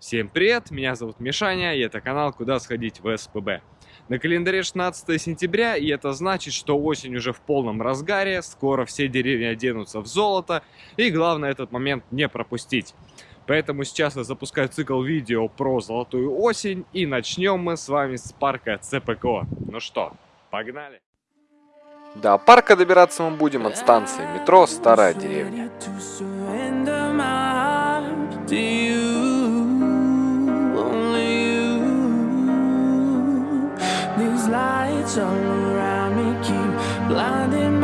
Всем привет, меня зовут Мишаня, и это канал «Куда сходить в СПБ». На календаре 16 сентября, и это значит, что осень уже в полном разгаре, скоро все деревья оденутся в золото, и главное этот момент не пропустить. Поэтому сейчас я запускаю цикл видео про золотую осень, и начнем мы с вами с парка ЦПКО. Ну что, погнали! До парка добираться мы будем от станции метро «Старая деревня». Lights all around me keep blinding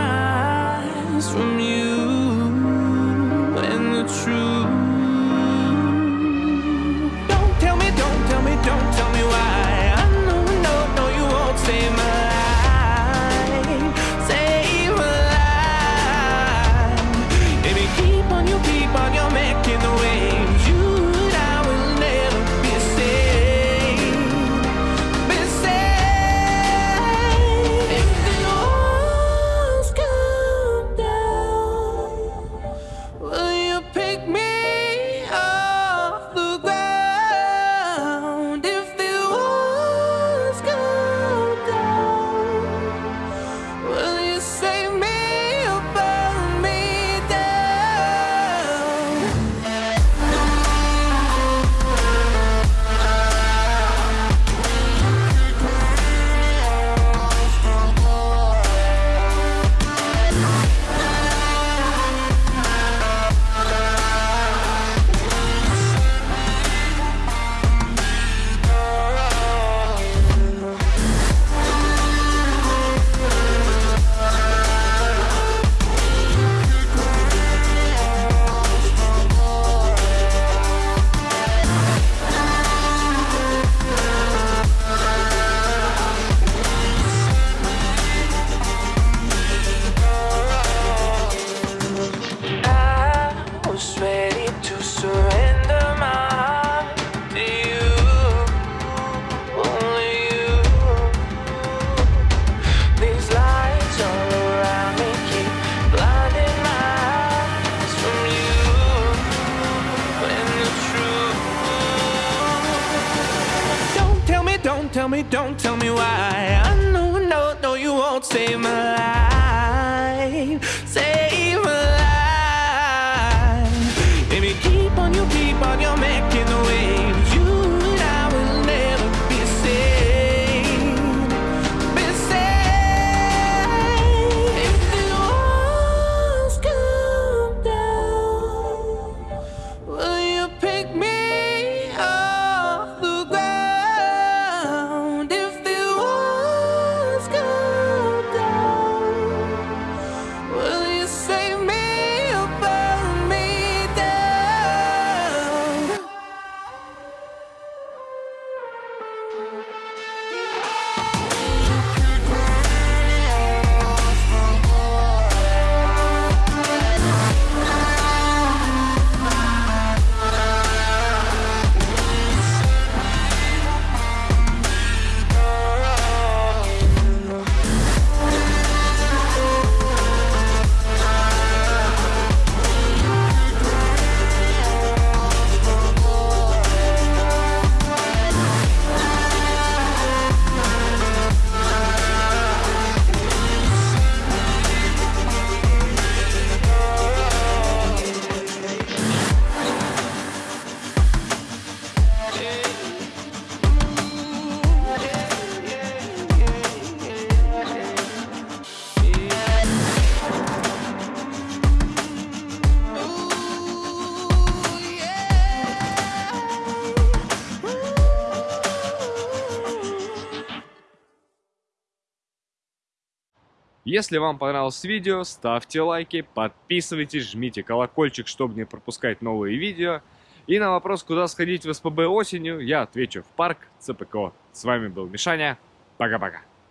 tell me, don't tell me why. I know, no, no, you won't save my life. Save my life. Baby, keep on, you keep on, you're Если вам понравилось видео, ставьте лайки, подписывайтесь, жмите колокольчик, чтобы не пропускать новые видео. И на вопрос, куда сходить в СПБ осенью, я отвечу в парк ЦПКО. С вами был Мишаня. Пока-пока.